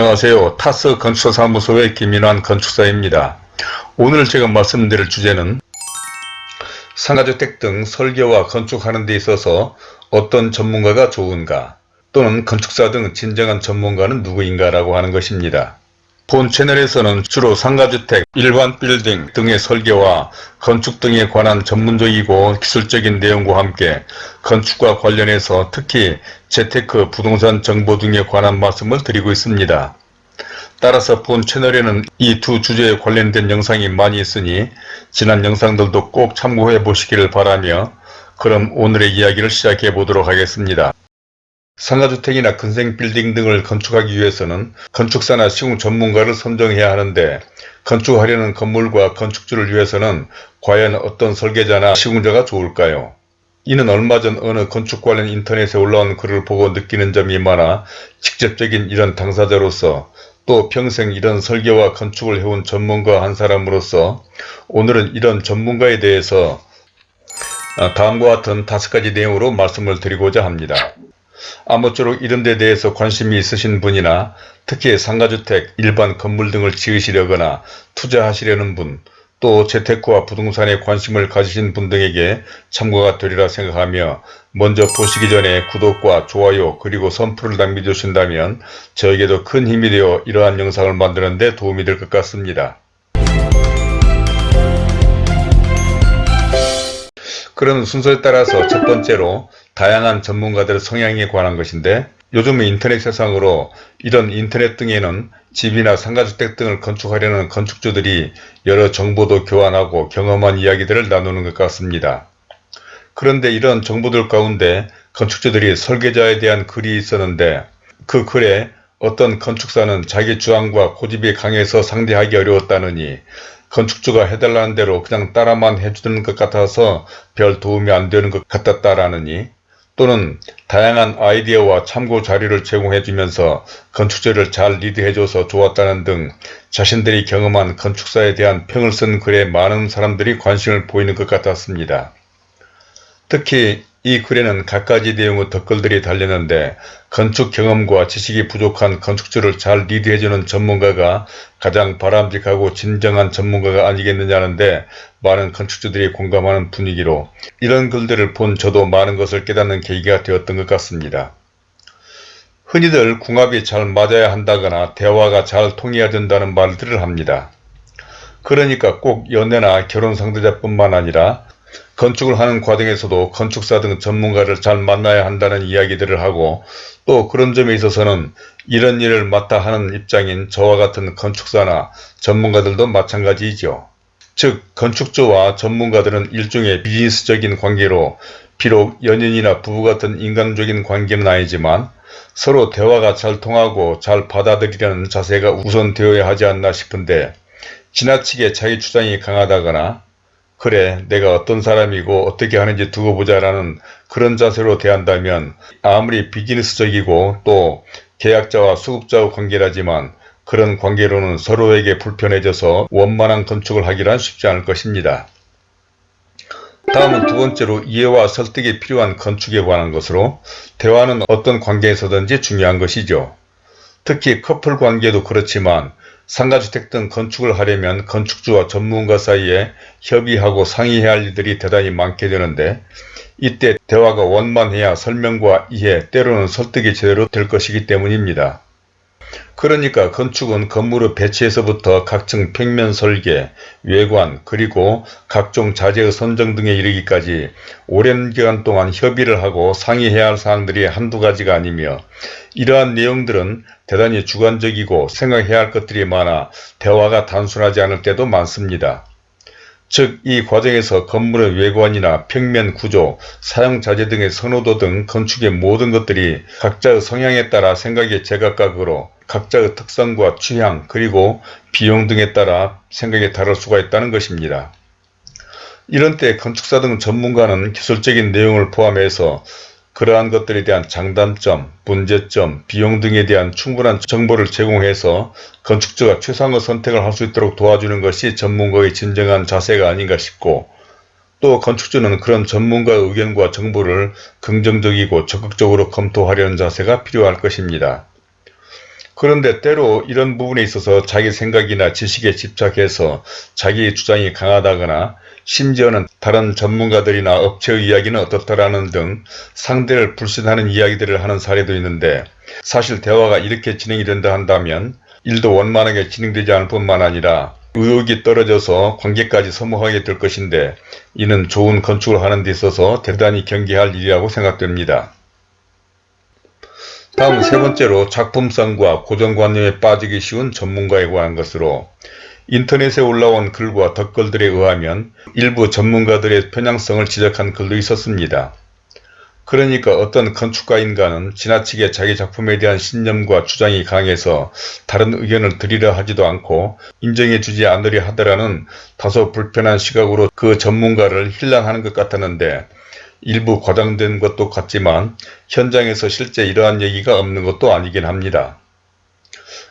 안녕하세요. 타스 건축사무소의 김인환 건축사입니다. 오늘 제가 말씀드릴 주제는 상가주택 등 설계와 건축하는 데 있어서 어떤 전문가가 좋은가 또는 건축사 등 진정한 전문가는 누구인가 라고 하는 것입니다. 본 채널에서는 주로 상가주택, 일반 빌딩 등의 설계와 건축 등에 관한 전문적이고 기술적인 내용과 함께 건축과 관련해서 특히 재테크, 부동산 정보 등에 관한 말씀을 드리고 있습니다. 따라서 본 채널에는 이 두 주제에 관련된 영상이 많이 있으니 지난 영상들도 꼭 참고해 보시기를 바라며 그럼 오늘의 이야기를 시작해 보도록 하겠습니다. 상가주택이나 근생빌딩 등을 건축하기 위해서는 건축사나 시공 전문가를 선정해야 하는데 건축하려는 건물과 건축주를 위해서는 과연 어떤 설계자나 시공자가 좋을까요? 이는 얼마 전 어느 건축 관련 인터넷에 올라온 글을 보고 느끼는 점이 많아 직접적인 이런 당사자로서 또 평생 이런 설계와 건축을 해온 전문가 한 사람으로서 오늘은 이런 전문가에 대해서 다음과 같은 다섯 가지 내용으로 말씀을 드리고자 합니다. 아무쪼록 이런 데 대해서 관심이 있으신 분이나 특히 상가주택, 일반 건물 등을 지으시려거나 투자하시려는 분, 또 재테크와 부동산에 관심을 가지신 분 등에게 참고가 되리라 생각하며 먼저 보시기 전에 구독과 좋아요 그리고 선풀을 남겨주신다면 저에게도 큰 힘이 되어 이러한 영상을 만드는 데 도움이 될 것 같습니다. 그런 순서에 따라서 첫 번째로 다양한 전문가들의 성향에 관한 것인데 요즘 인터넷 세상으로 이런 인터넷 등에는 집이나 상가주택 등을 건축하려는 건축주들이 여러 정보도 교환하고 경험한 이야기들을 나누는 것 같습니다. 그런데 이런 정보들 가운데 건축주들이 설계자에 대한 글이 있었는데 그 글에 어떤 건축사는 자기 주장과 고집이 강해서 상대하기 어려웠다느니 건축주가 해달라는 대로 그냥 따라만 해주는 것 같아서 별 도움이 안 되는 것 같았다라느니 또는 다양한 아이디어와 참고 자료를 제공해 주면서 건축주를 잘 리드해줘서 좋았다는 등 자신들이 경험한 건축사에 대한 평을 쓴 글에 많은 사람들이 관심을 보이는 것 같았습니다. 특히 이 글에는 갖가지 내용의 댓글들이 달렸는데 건축 경험과 지식이 부족한 건축주를 잘 리드해주는 전문가가 가장 바람직하고 진정한 전문가가 아니겠느냐는데 많은 건축주들이 공감하는 분위기로 이런 글들을 본 저도 많은 것을 깨닫는 계기가 되었던 것 같습니다. 흔히들 궁합이 잘 맞아야 한다거나 대화가 잘 통해야 된다는 말들을 합니다. 그러니까 꼭 연애나 결혼 상대자뿐만 아니라 건축을 하는 과정에서도 건축사 등 전문가를 잘 만나야 한다는 이야기들을 하고 또 그런 점에 있어서는 이런 일을 맡아 하는 입장인 저와 같은 건축사나 전문가들도 마찬가지이죠. 즉 건축주와 전문가들은 일종의 비즈니스적인 관계로 비록 연인이나 부부 같은 인간적인 관계는 아니지만 서로 대화가 잘 통하고 잘 받아들이려는 자세가 우선 되어야 하지 않나 싶은데 지나치게 자기 주장이 강하다거나 그래 내가 어떤 사람이고 어떻게 하는지 두고 보자 라는 그런 자세로 대한다면 아무리 비즈니스적이고 또 계약자와 수급자의 관계라지만 그런 관계로는 서로에게 불편해져서 원만한 건축을 하기란 쉽지 않을 것입니다. 다음은 두 번째로 이해와 설득이 필요한 건축에 관한 것으로 대화는 어떤 관계에서든지 중요한 것이죠. 특히 커플 관계도 그렇지만 상가주택 등 건축을 하려면 건축주와 전문가 사이에 협의하고 상의해야 할 일들이 대단히 많게 되는데 이때 대화가 원만해야 설명과 이해 때로는 설득이 제대로 될 것이기 때문입니다. 그러니까 건축은 건물의 배치에서부터 각층 평면 설계, 외관, 그리고 각종 자재의 선정 등에 이르기까지 오랜 기간 동안 협의를 하고 상의해야 할 사항들이 한두 가지가 아니며 이러한 내용들은 대단히 주관적이고 생각해야 할 것들이 많아 대화가 단순하지 않을 때도 많습니다. 즉 이 과정에서 건물의 외관이나 평면 구조, 사용 자재 등의 선호도 등 건축의 모든 것들이 각자의 성향에 따라 생각이 제각각으로 각자의 특성과 취향 그리고 비용 등에 따라 생각이 다를 수가 있다는 것입니다. 이런 때 건축사 등 전문가는 기술적인 내용을 포함해서 그러한 것들에 대한 장단점, 문제점, 비용 등에 대한 충분한 정보를 제공해서 건축주가 최상의 선택을 할 수 있도록 도와주는 것이 전문가의 진정한 자세가 아닌가 싶고 또 건축주는 그런 전문가의 의견과 정보를 긍정적이고 적극적으로 검토하려는 자세가 필요할 것입니다. 그런데 때로 이런 부분에 있어서 자기 생각이나 지식에 집착해서 자기 주장이 강하다거나 심지어는 다른 전문가들이나 업체의 이야기는 어떻다라는 등 상대를 불신하는 이야기들을 하는 사례도 있는데 사실 대화가 이렇게 진행이 된다 한다면 일도 원만하게 진행되지 않을 뿐만 아니라 의욕이 떨어져서 관계까지 소모하게 될 것인데 이는 좋은 건축을 하는 데 있어서 대단히 경계할 일이라고 생각됩니다. 다음 세 번째로 작품성과 고정관념에 빠지기 쉬운 전문가에 관한 것으로 인터넷에 올라온 글과 댓글들에 의하면 일부 전문가들의 편향성을 지적한 글도 있었습니다. 그러니까 어떤 건축가인가는 지나치게 자기 작품에 대한 신념과 주장이 강해서 다른 의견을 드리려 하지도 않고 인정해 주지 않으려 하더라는 다소 불편한 시각으로 그 전문가를 힐난하는 것 같았는데 일부 과장된 것도 같지만 현장에서 실제 이러한 얘기가 없는 것도 아니긴 합니다.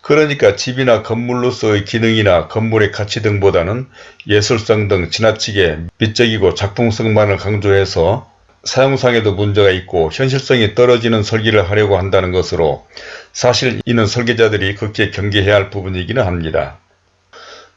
그러니까 집이나 건물로서의 기능이나 건물의 가치 등보다는 예술성 등 지나치게 미적이고 작품성만을 강조해서 사용상에도 문제가 있고 현실성이 떨어지는 설계를 하려고 한다는 것으로 사실 이는 설계자들이 극히 경계해야 할 부분이기는 합니다.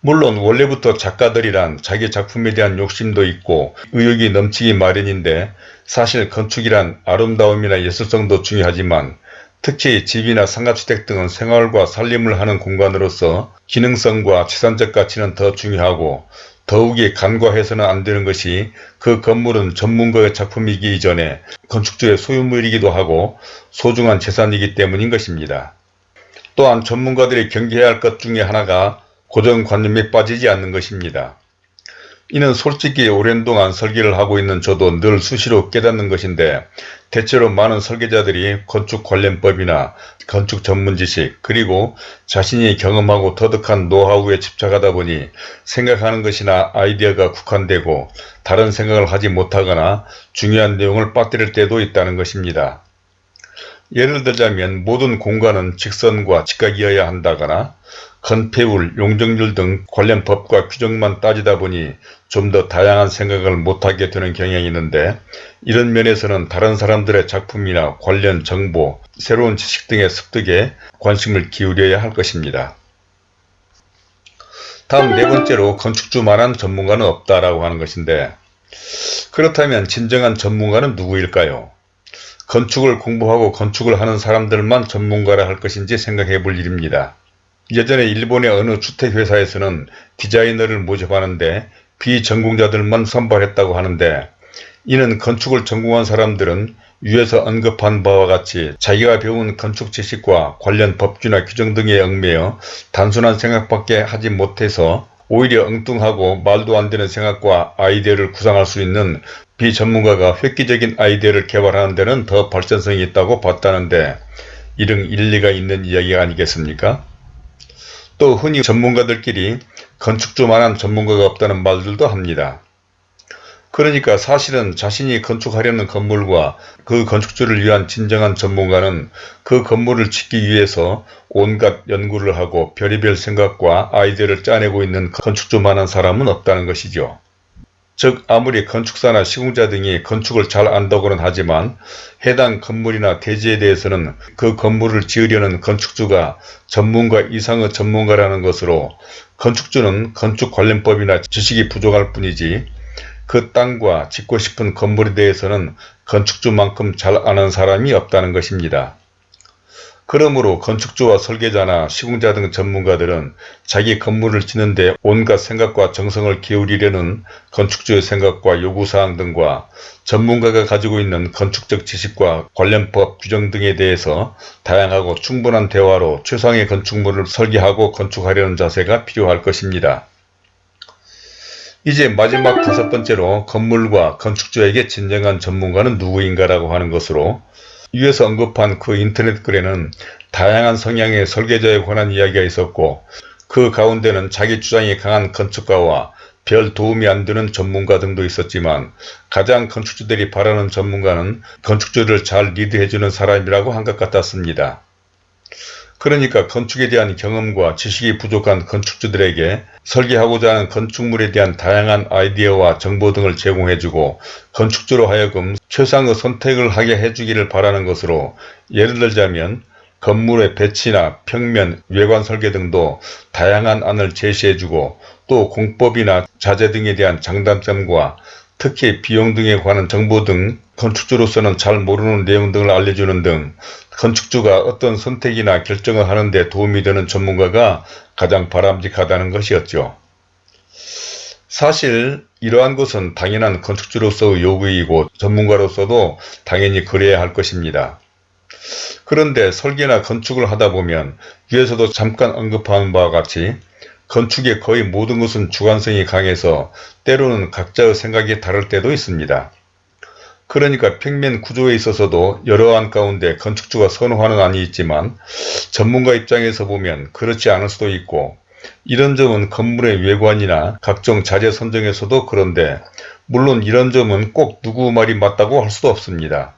물론 원래부터 작가들이란 자기 작품에 대한 욕심도 있고 의욕이 넘치기 마련인데 사실 건축이란 아름다움이나 예술성도 중요하지만 특히 집이나 상가주택 등은 생활과 살림을 하는 공간으로서 기능성과 재산적 가치는 더 중요하고 더욱이 간과해서는 안 되는 것이 그 건물은 전문가의 작품이기 이전에 건축주의 소유물이기도 하고 소중한 재산이기 때문인 것입니다. 또한 전문가들이 경계해야 할 것 중에 하나가 고정관념에 빠지지 않는 것입니다. 이는 솔직히 오랜 동안 설계를 하고 있는 저도 늘 수시로 깨닫는 것인데 대체로 많은 설계자들이 건축 관련법이나 건축 전문 지식 그리고 자신이 경험하고 터득한 노하우에 집착하다 보니 생각하는 것이나 아이디어가 국한되고 다른 생각을 하지 못하거나 중요한 내용을 빠뜨릴 때도 있다는 것입니다. 예를 들자면 모든 공간은 직선과 직각이어야 한다거나 건폐율, 용적률 등 관련 법과 규정만 따지다 보니 좀 더 다양한 생각을 못하게 되는 경향이 있는데 이런 면에서는 다른 사람들의 작품이나 관련 정보, 새로운 지식 등의 습득에 관심을 기울여야 할 것입니다. 다음 네 번째로 건축주만한 전문가는 없다라고 하는 것인데 그렇다면 진정한 전문가는 누구일까요? 건축을 공부하고 건축을 하는 사람들만 전문가라 할 것인지 생각해 볼 일입니다. 예전에 일본의 어느 주택회사에서는 디자이너를 모집하는데 비전공자들만 선발했다고 하는데 이는 건축을 전공한 사람들은 위에서 언급한 바와 같이 자기가 배운 건축 지식과 관련 법규나 규정 등에 얽매여 단순한 생각밖에 하지 못해서 오히려 엉뚱하고 말도 안 되는 생각과 아이디어를 구상할 수 있는 비전문가가 획기적인 아이디어를 개발하는 데는 더 발전성이 있다고 봤다는데 이런 일리가 있는 이야기가 아니겠습니까? 또 흔히 전문가들끼리 건축주만한 전문가가 없다는 말들도 합니다. 그러니까 사실은 자신이 건축하려는 건물과 그 건축주를 위한 진정한 전문가는 그 건물을 짓기 위해서 온갖 연구를 하고 별의별 생각과 아이디어를 짜내고 있는 건축주만한 사람은 없다는 것이죠. 즉 아무리 건축사나 시공자 등이 건축을 잘 안다고는 하지만 해당 건물이나 대지에 대해서는 그 건물을 지으려는 건축주가 전문가 이상의 전문가라는 것으로 건축주는 건축 관련법이나 지식이 부족할 뿐이지 그 땅과 짓고 싶은 건물에 대해서는 건축주만큼 잘 아는 사람이 없다는 것입니다. 그러므로 건축주와 설계자나 시공자 등 전문가들은 자기 건물을 짓는데 온갖 생각과 정성을 기울이려는 건축주의 생각과 요구사항 등과 전문가가 가지고 있는 건축적 지식과 관련 법 규정 등에 대해서 다양하고 충분한 대화로 최상의 건축물을 설계하고 건축하려는 자세가 필요할 것입니다. 이제 마지막 다섯 번째로 건물과 건축주에게 진정한 전문가는 누구인가라고 하는 것으로 위에서 언급한 그 인터넷 글에는 다양한 성향의 설계자에 관한 이야기가 있었고 그 가운데는 자기 주장이 강한 건축가와 별 도움이 안 되는 전문가 등도 있었지만 가장 건축주들이 바라는 전문가는 건축주를 잘 리드해주는 사람이라고 한 것 같았습니다. 그러니까 건축에 대한 경험과 지식이 부족한 건축주들에게 설계하고자 하는 건축물에 대한 다양한 아이디어와 정보 등을 제공해주고 건축주로 하여금 최상의 선택을 하게 해주기를 바라는 것으로 예를 들자면 건물의 배치나 평면, 외관 설계 등도 다양한 안을 제시해주고 또 공법이나 자재 등에 대한 장단점과 특히 비용 등에 관한 정보 등 건축주로서는 잘 모르는 내용 등을 알려주는 등 건축주가 어떤 선택이나 결정을 하는 데 도움이 되는 전문가가 가장 바람직하다는 것이었죠. 사실 이러한 것은 당연한 건축주로서의 요구이고 전문가로서도 당연히 그래야 할 것입니다. 그런데 설계나 건축을 하다 보면 위에서도 잠깐 언급한 바와 같이 건축의 거의 모든 것은 주관성이 강해서 때로는 각자의 생각이 다를 때도 있습니다. 그러니까 평면 구조에 있어서도 여러 안 가운데 건축주가 선호하는 안이 있지만 전문가 입장에서 보면 그렇지 않을 수도 있고 이런 점은 건물의 외관이나 각종 자재 선정에서도 그런데 물론 이런 점은 꼭 누구 말이 맞다고 할 수도 없습니다.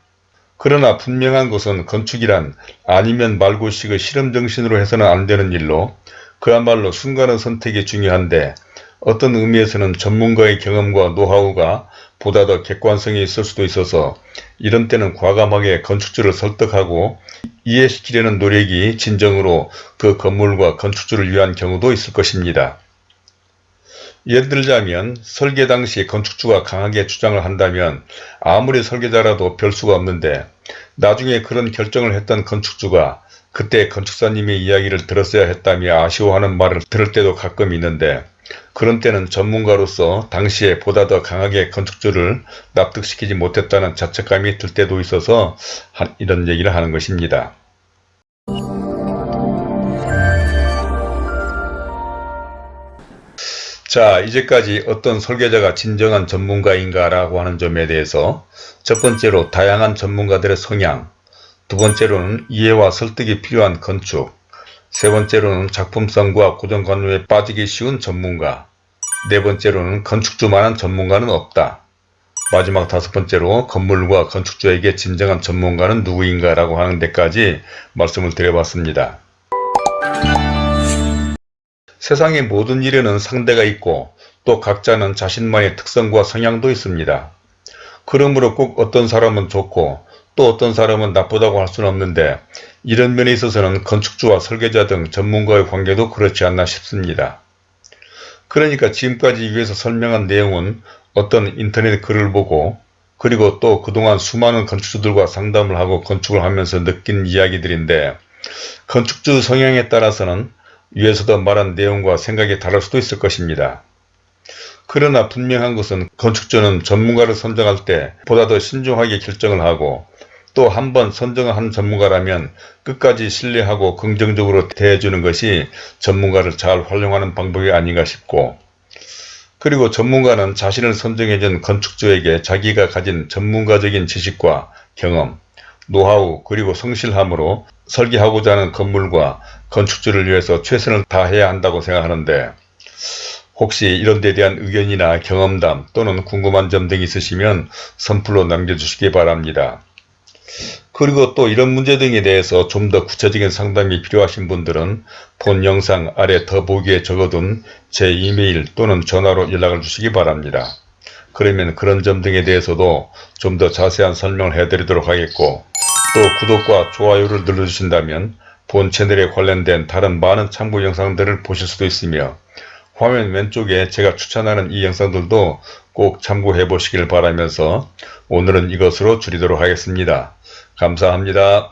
그러나 분명한 것은 건축이란 아니면 말고식의 실험정신으로 해서는 안 되는 일로 그야말로 순간의 선택이 중요한데 어떤 의미에서는 전문가의 경험과 노하우가 보다 더 객관성이 있을 수도 있어서 이런 때는 과감하게 건축주를 설득하고 이해시키려는 노력이 진정으로 그 건물과 건축주를 위한 경우도 있을 것입니다. 예를 들자면 설계 당시 건축주가 강하게 주장을 한다면 아무리 설계자라도 별 수가 없는데 나중에 그런 결정을 했던 건축주가 그때 건축사님의 이야기를 들었어야 했다며 아쉬워하는 말을 들을 때도 가끔 있는데 그런 때는 전문가로서 당시에 보다 더 강하게 건축주를 납득시키지 못했다는 자책감이 들 때도 있어서 이런 얘기를 하는 것입니다. 자 이제까지 어떤 설계자가 진정한 전문가인가 라고 하는 점에 대해서 첫 번째로 다양한 전문가들의 성향 두 번째로는 이해와 설득이 필요한 건축 세 번째로는 작품성과 고정관념에 빠지기 쉬운 전문가 네 번째로는 건축주만한 전문가는 없다 마지막 다섯 번째로 건물과 건축주에게 진정한 전문가는 누구인가 라고 하는 데까지 말씀을 드려봤습니다. 세상의 모든 일에는 상대가 있고 또 각자는 자신만의 특성과 성향도 있습니다. 그러므로 꼭 어떤 사람은 좋고 또 어떤 사람은 나쁘다고 할 수는 없는데 이런 면에 있어서는 건축주와 설계자 등 전문가의 관계도 그렇지 않나 싶습니다. 그러니까 지금까지 위에서 설명한 내용은 어떤 인터넷 글을 보고 그리고 또 그동안 수많은 건축주들과 상담을 하고 건축을 하면서 느낀 이야기들인데 건축주 성향에 따라서는 위에서도 말한 내용과 생각이 다를 수도 있을 것입니다. 그러나 분명한 것은 건축주는 전문가를 선정할 때 보다 더 신중하게 결정을 하고 또 한 번 선정을 한 전문가라면 끝까지 신뢰하고 긍정적으로 대해주는 것이 전문가를 잘 활용하는 방법이 아닌가 싶고 그리고 전문가는 자신을 선정해준 건축주에게 자기가 가진 전문가적인 지식과 경험, 노하우 그리고 성실함으로 설계하고자 하는 건물과 건축주를 위해서 최선을 다해야 한다고 생각하는데 혹시 이런 데 대한 의견이나 경험담 또는 궁금한 점 등 있으시면 선플로 남겨주시기 바랍니다. 그리고 또 이런 문제 등에 대해서 좀 더 구체적인 상담이 필요하신 분들은 본 영상 아래 더보기에 적어둔 제 이메일 또는 전화로 연락을 주시기 바랍니다. 그러면 그런 점 등에 대해서도 좀 더 자세한 설명을 해드리도록 하겠고 또 구독과 좋아요를 눌러주신다면 본 채널에 관련된 다른 많은 참고 영상들을 보실 수도 있으며 화면 왼쪽에 제가 추천하는 이 영상들도 꼭 참고해 보시길 바라면서 오늘은 이것으로 줄이도록 하겠습니다. 감사합니다.